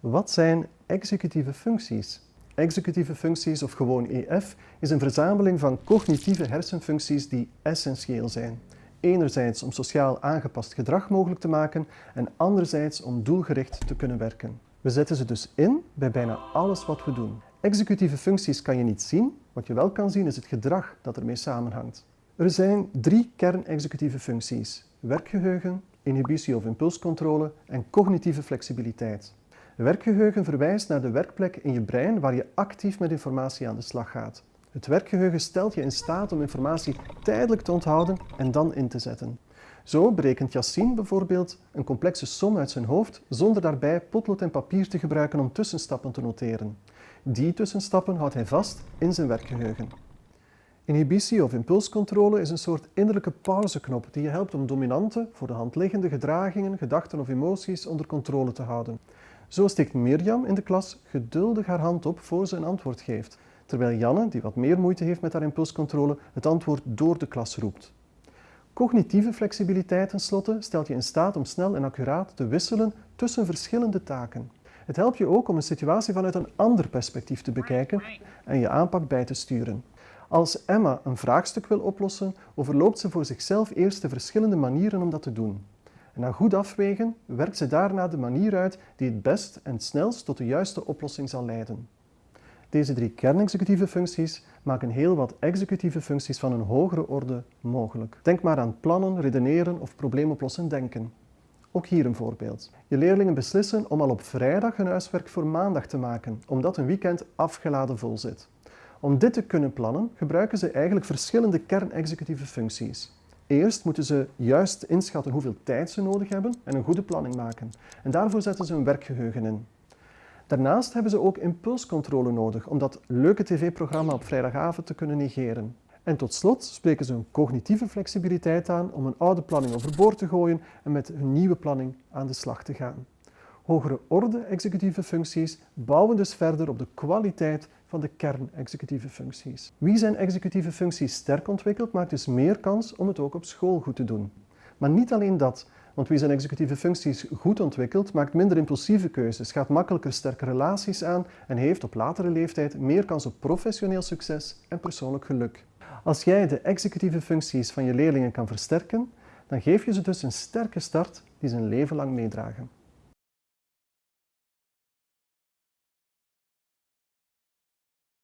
Wat zijn executieve functies? Executieve functies, of gewoon EF, is een verzameling van cognitieve hersenfuncties die essentieel zijn. Enerzijds om sociaal aangepast gedrag mogelijk te maken en anderzijds om doelgericht te kunnen werken. We zetten ze dus in bij bijna alles wat we doen. Executieve functies kan je niet zien, wat je wel kan zien is het gedrag dat ermee samenhangt. Er zijn drie kernexecutieve functies. Werkgeheugen, inhibitie of impulscontrole en cognitieve flexibiliteit. Werkgeheugen verwijst naar de werkplek in je brein waar je actief met informatie aan de slag gaat. Het werkgeheugen stelt je in staat om informatie tijdelijk te onthouden en dan in te zetten. Zo berekent Yassine bijvoorbeeld een complexe som uit zijn hoofd zonder daarbij potlood en papier te gebruiken om tussenstappen te noteren. Die tussenstappen houdt hij vast in zijn werkgeheugen. Inhibitie of impulscontrole is een soort innerlijke pauzeknop die je helpt om dominante, voor de hand liggende gedragingen, gedachten of emoties onder controle te houden. Zo steekt Mirjam in de klas geduldig haar hand op voor ze een antwoord geeft, terwijl Janne, die wat meer moeite heeft met haar impulscontrole, het antwoord door de klas roept. Cognitieve flexibiliteit tenslotte stelt je in staat om snel en accuraat te wisselen tussen verschillende taken. Het helpt je ook om een situatie vanuit een ander perspectief te bekijken en je aanpak bij te sturen. Als Emma een vraagstuk wil oplossen, overloopt ze voor zichzelf eerst de verschillende manieren om dat te doen. Na goed afwegen werkt ze daarna de manier uit die het best en snelst tot de juiste oplossing zal leiden. Deze drie kernexecutieve functies maken heel wat executieve functies van een hogere orde mogelijk. Denk maar aan plannen, redeneren of probleemoplossen denken. Ook hier een voorbeeld. Je leerlingen beslissen om al op vrijdag hun huiswerk voor maandag te maken, omdat een weekend afgeladen vol zit. Om dit te kunnen plannen gebruiken ze eigenlijk verschillende kernexecutieve functies. Eerst moeten ze juist inschatten hoeveel tijd ze nodig hebben en een goede planning maken. En daarvoor zetten ze een werkgeheugen in. Daarnaast hebben ze ook impulscontrole nodig om dat leuke tv-programma op vrijdagavond te kunnen negeren. En tot slot spreken ze een cognitieve flexibiliteit aan om een oude planning overboord te gooien en met hun nieuwe planning aan de slag te gaan. Hogere orde executieve functies bouwen dus verder op de kwaliteit van de kern-executieve functies. Wie zijn executieve functies sterk ontwikkelt, maakt dus meer kans om het ook op school goed te doen. Maar niet alleen dat, want wie zijn executieve functies goed ontwikkelt, maakt minder impulsieve keuzes, gaat makkelijker sterke relaties aan en heeft op latere leeftijd meer kans op professioneel succes en persoonlijk geluk. Als jij de executieve functies van je leerlingen kan versterken, dan geef je ze dus een sterke start die ze een leven lang meedragen.